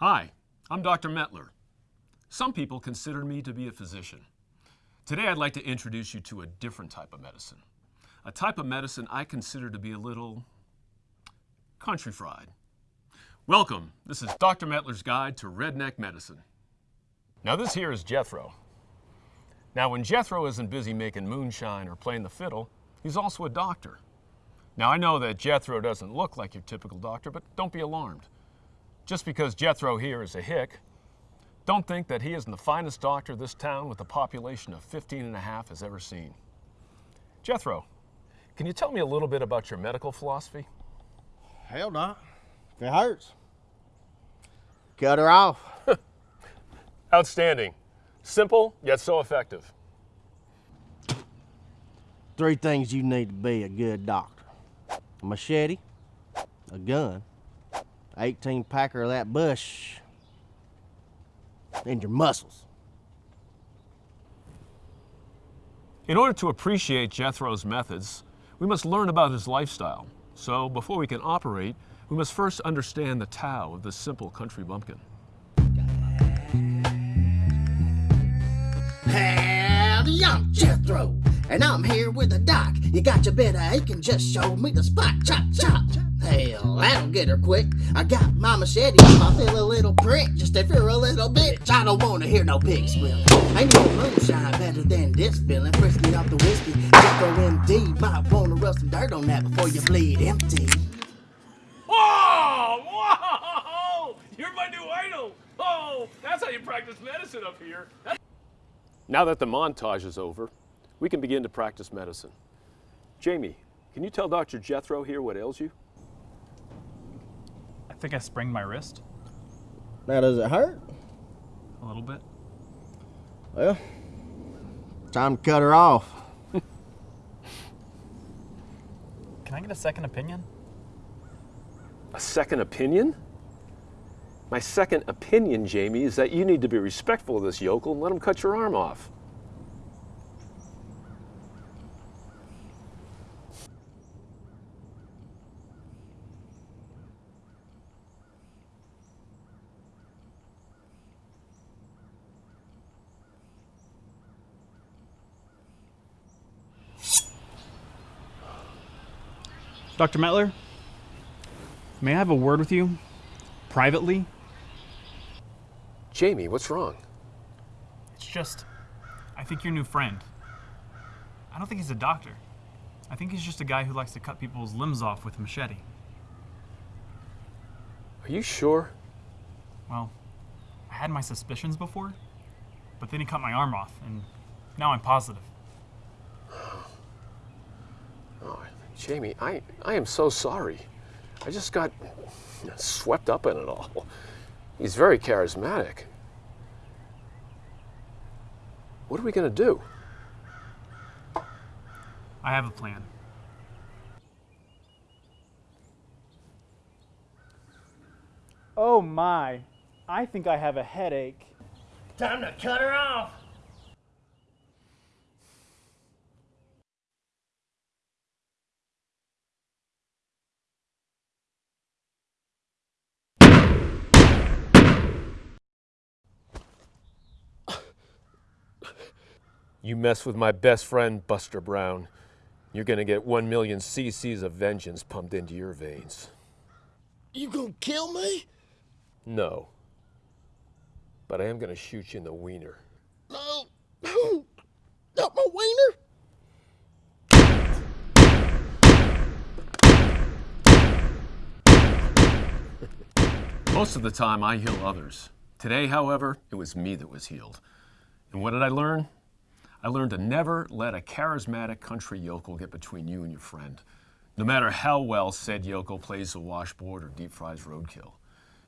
Hi, I'm Dr. Metler. Some people consider me to be a physician. Today I'd like to introduce you to a different type of medicine. A type of medicine I consider to be a little country fried. Welcome, this is Dr. Metler's Guide to Redneck Medicine. Now this here is Jethro. Now when Jethro isn't busy making moonshine or playing the fiddle, he's also a doctor. Now I know that Jethro doesn't look like your typical doctor, but don't be alarmed. Just because Jethro here is a hick, don't think that he isn't the finest doctor this town with a population of 15 and a half has ever seen. Jethro, can you tell me a little bit about your medical philosophy? Hell, not. If it hurts, cut her off. Outstanding. Simple, yet so effective. Three things you need to be a good doctor. A machete, a gun, 18 packer of that Busch, and your muscles. In order to appreciate Jethro's methods, we must learn about his lifestyle. So before we can operate, we must first understand the Tao of this simple country bumpkin. Howdy, I'm Jethro, and I'm here with a doc. You got your bit of ache and just show me the spot. Chop, Chop, chop. Hell, that'll get her quick. I got my machete if I feel a little prick. Just if you're a little bitch, I don't want to hear no pig squeal. Ain't no moonshine better than this feeling. Frisky off the whiskey. Jethro MD. Might want to rub some dirt on that before you bleed empty. Whoa! Whoa! You're my new idol! Oh, that's how you practice medicine up here. Now that the montage is over, we can begin to practice medicine. Jamie, can you tell Dr. Jethro here what ails you? I think I sprained my wrist Now, does it hurt? a little bit. Well, time to cut her off. Can I get a second opinion? A second opinion? My second opinion, Jamie, is that you need to be respectful of this yokel and let him cut your arm off. Dr. Metler, may I have a word with you? Privately? Jamie, what's wrong? It's just, I think your new friend. I don't think he's a doctor. I think he's just a guy who likes to cut people's limbs off with a machete. Are you sure? Well, I had my suspicions before, but then he cut my arm off, and now I'm positive. Oh, Jamie, I, I am so sorry. I just got swept up in it all. He's very charismatic. What are we going to do? I have a plan. Oh my, I think I have a headache. Time to cut her off. You mess with my best friend, Buster Brown, you're going to get one million cc's of vengeance pumped into your veins. You gonna kill me? No. But I am going to shoot you in the wiener. No. Not my wiener. Most of the time, I heal others. Today, however, it was me that was healed. And what did I learn? I learned to never let a charismatic country yokel get between you and your friend, no matter how well said yokel plays the washboard or deep fries roadkill.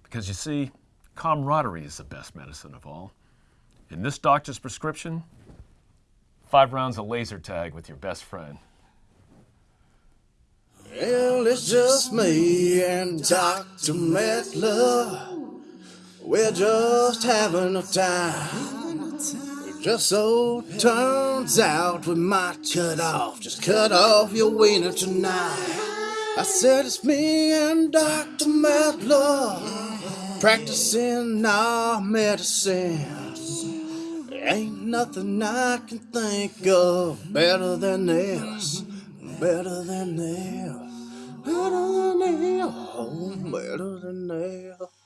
Because you see, camaraderie is the best medicine of all. In this doctor's prescription, five rounds of laser tag with your best friend. Well, it's just me and Dr. Metler. We're just having a time. Just so turns out we might cut off, just cut off your wiener tonight. I said it's me and Dr. Metler. Practicing our medicine. Ain't nothing I can think of better than this. Better than this. Better than this. Oh, better than this.